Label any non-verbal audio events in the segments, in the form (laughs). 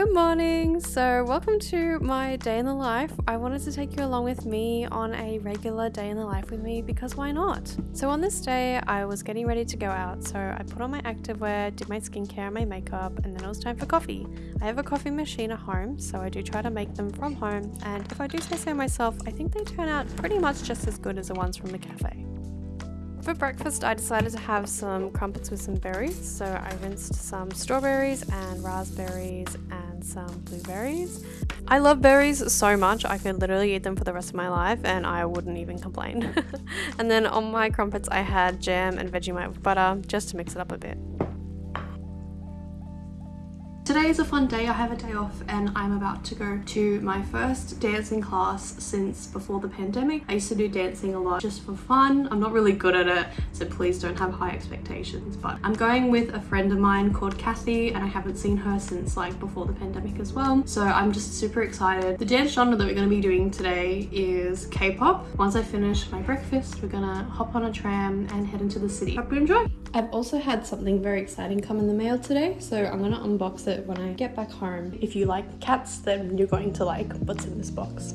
Good morning! So, welcome to my day in the life. I wanted to take you along with me on a regular day in the life with me because why not? So, on this day, I was getting ready to go out, so I put on my activewear, did my skincare, and my makeup, and then it was time for coffee. I have a coffee machine at home, so I do try to make them from home, and if I do say so myself, I think they turn out pretty much just as good as the ones from the cafe. For breakfast, I decided to have some crumpets with some berries. So I rinsed some strawberries and raspberries and some blueberries. I love berries so much, I could literally eat them for the rest of my life and I wouldn't even complain. (laughs) and then on my crumpets, I had jam and Vegemite with butter just to mix it up a bit. Today is a fun day, I have a day off and I'm about to go to my first dancing class since before the pandemic. I used to do dancing a lot just for fun. I'm not really good at it, so please don't have high expectations. But I'm going with a friend of mine called Kathy and I haven't seen her since like before the pandemic as well. So I'm just super excited. The dance genre that we're going to be doing today is K-pop. Once I finish my breakfast, we're gonna hop on a tram and head into the city. Hope you enjoy! I've also had something very exciting come in the mail today, so I'm gonna unbox it when I get back home. If you like cats, then you're going to like what's in this box.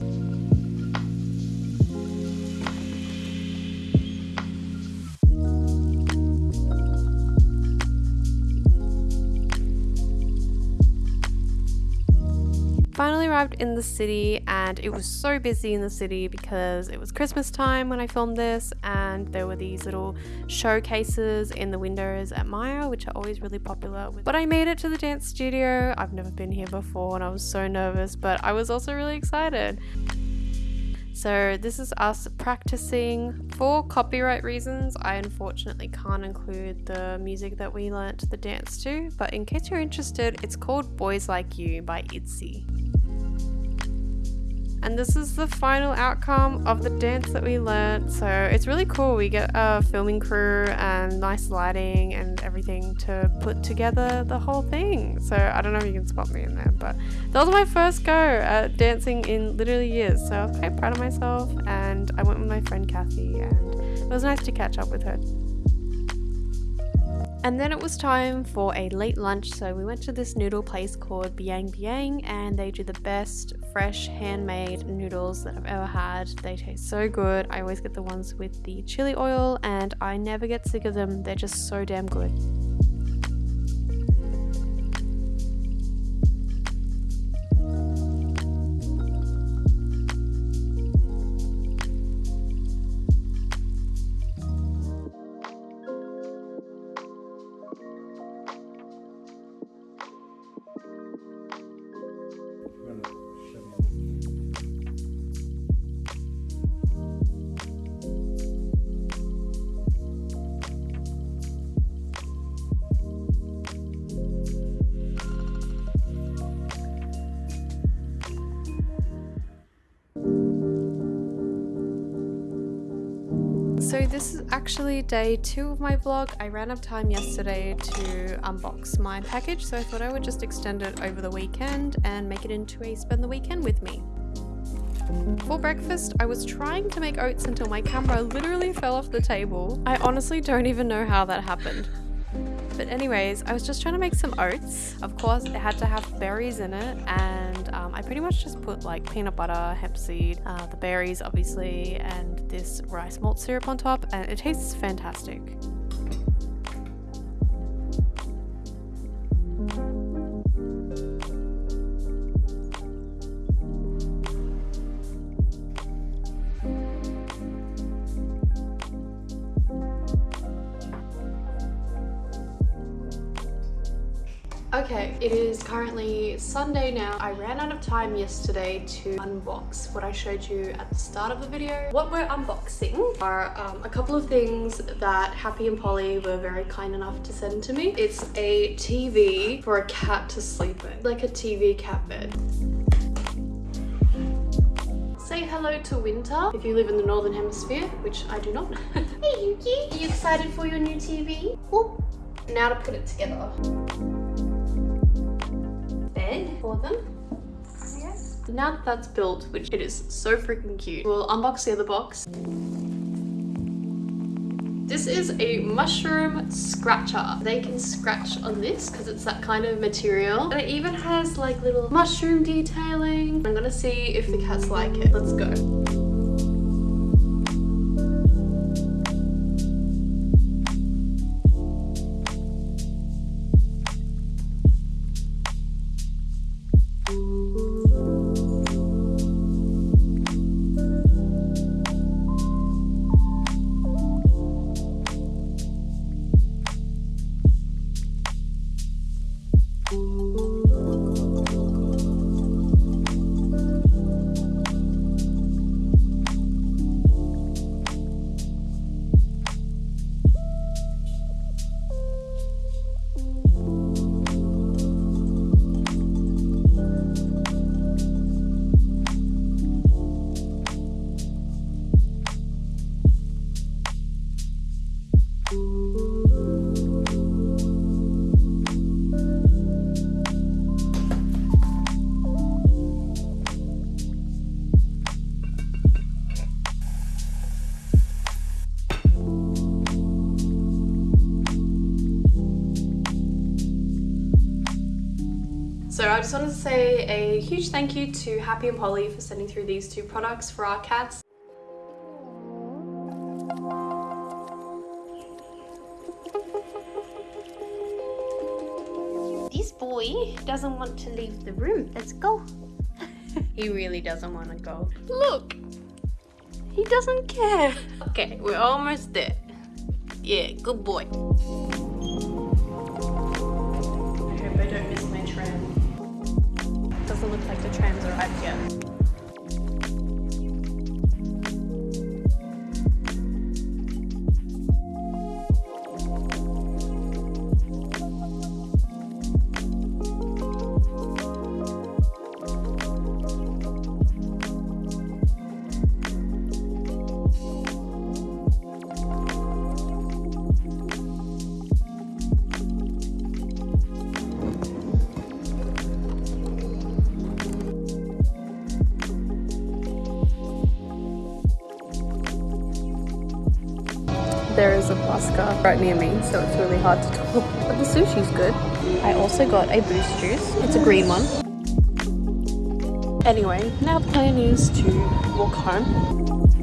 Arrived in the city and it was so busy in the city because it was Christmas time when I filmed this and there were these little showcases in the windows at Myer, which are always really popular. But I made it to the dance studio. I've never been here before and I was so nervous but I was also really excited. So this is us practicing. For copyright reasons, I unfortunately can't include the music that we learnt the dance to, but in case you're interested, it's called Boys Like You by ITZY. And this is the final outcome of the dance that we learnt. So it's really cool. We get a filming crew and nice lighting and everything to put together the whole thing. So I don't know if you can spot me in there, but that was my first go at dancing in literally years. So I was quite proud of myself and I went with my friend Kathy and it was nice to catch up with her. And then it was time for a late lunch, so we went to this noodle place called Biang Biang, and they do the best fresh handmade noodles that I've ever had. They taste so good. I always get the ones with the chili oil, and I never get sick of them. They're just so damn good. So this is actually day two of my vlog. I ran out of time yesterday to unbox my package, so I thought I would just extend it over the weekend and make it into a spend the weekend with me. For breakfast, I was trying to make oats until my camera literally fell off the table. I honestly don't even know how that happened. But anyways, I was just trying to make some oats. Of course, it had to have berries in it and um, I pretty much just put like peanut butter, hemp seed, uh, the berries obviously, and this rice malt syrup on top and it tastes fantastic. Okay, it is currently Sunday now. I ran out of time yesterday to unbox what I showed you at the start of the video. What we're unboxing are um, a couple of things that Happy and Polly were very kind enough to send to me. It's a TV for a cat to sleep in, like a TV cat bed. Say hello to winter if you live in the northern hemisphere, which I do not. (laughs) hey Yuki, are you excited for your new TV? Oop. Now to put it together for them. Now that that's built, which it is so freaking cute, we'll unbox the other box. This is a mushroom scratcher. They can scratch on this because it's that kind of material. And it even has like little mushroom detailing. I'm gonna see if the cats like it. Let's go. So I just wanted to say a huge thank you to Happy and Polly for sending through these two products for our cats. This boy doesn't want to leave the room. Let's go. (laughs) he really doesn't want to go. Look, he doesn't care. Okay, we're almost there. Yeah, good boy. There is a Buska right near me, so it's really hard to talk. (laughs) But the sushi's good. I also got a boost juice. It's a green one. Anyway, now the plan is to walk home.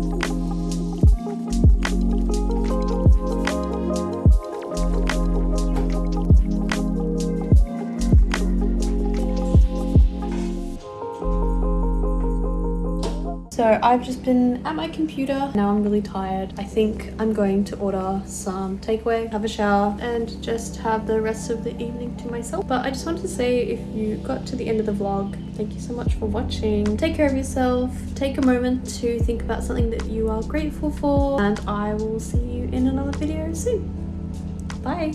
So I've just been at my computer. Now I'm really tired. I think I'm going to order some takeaway, have a shower, and just have the rest of the evening to myself. But I just wanted to say if you got to the end of the vlog, thank you so much for watching. Take care of yourself. Take a moment to think about something that you are grateful for. And I will see you in another video soon. Bye.